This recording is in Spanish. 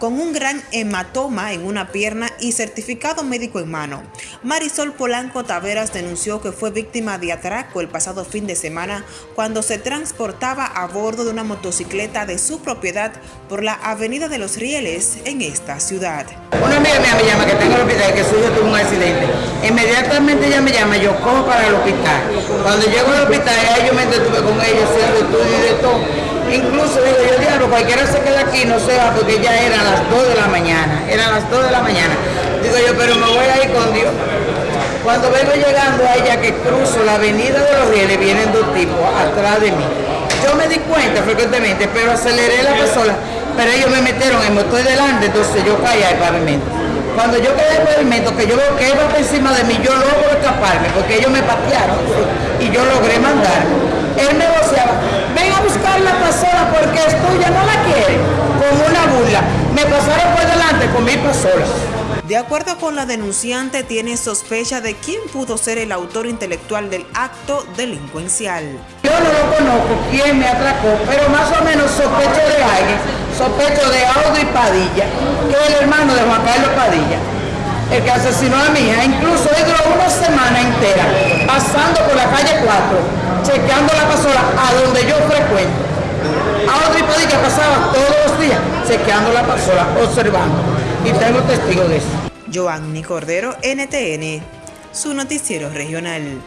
con un gran hematoma en una pierna y certificado médico en mano. Marisol Polanco Taveras denunció que fue víctima de atraco el pasado fin de semana cuando se transportaba a bordo de una motocicleta de su propiedad por la Avenida de los Rieles en esta ciudad. Una amiga mía me llama que tengo el hospital, que su tuvo un accidente. Inmediatamente ella me llama, yo cojo para el hospital. Cuando llego al hospital, yo me detuve con ella haciendo estudio y de todo. Incluso digo yo, diablo, cualquiera se queda aquí, no se va, porque ya eran las 2 de la mañana. Eran las 2 de la mañana. Digo yo, pero me voy a ir con Dios. Cuando vengo llegando a ella que cruzo la avenida de los rieles, vienen dos tipos atrás de mí. Yo me di cuenta frecuentemente, pero aceleré la persona, pero ellos me metieron en motor delante, entonces yo caí al pavimento. Cuando yo caí al pavimento, que yo veo que iba encima de mí, yo logro escaparme, porque ellos me patearon y yo logré mandar. Él me voceaba, ven a buscar la pasola porque es tuya, no la quiere, con una burla. Me pasaron por delante con mi pasola. De acuerdo con la denunciante, tiene sospecha de quién pudo ser el autor intelectual del acto delincuencial. Yo no lo conozco, quién me atracó, pero más o menos sospecho de alguien, sospecho de Audrey Padilla, que es el hermano de Juan Carlos Padilla, el que asesinó a mi hija. Incluso él duró una semana entera pasando por la calle 4, chequeando la pasola a donde yo días la pasola, observando y tengo testigo de eso. Cordero, NTN, su noticiero regional.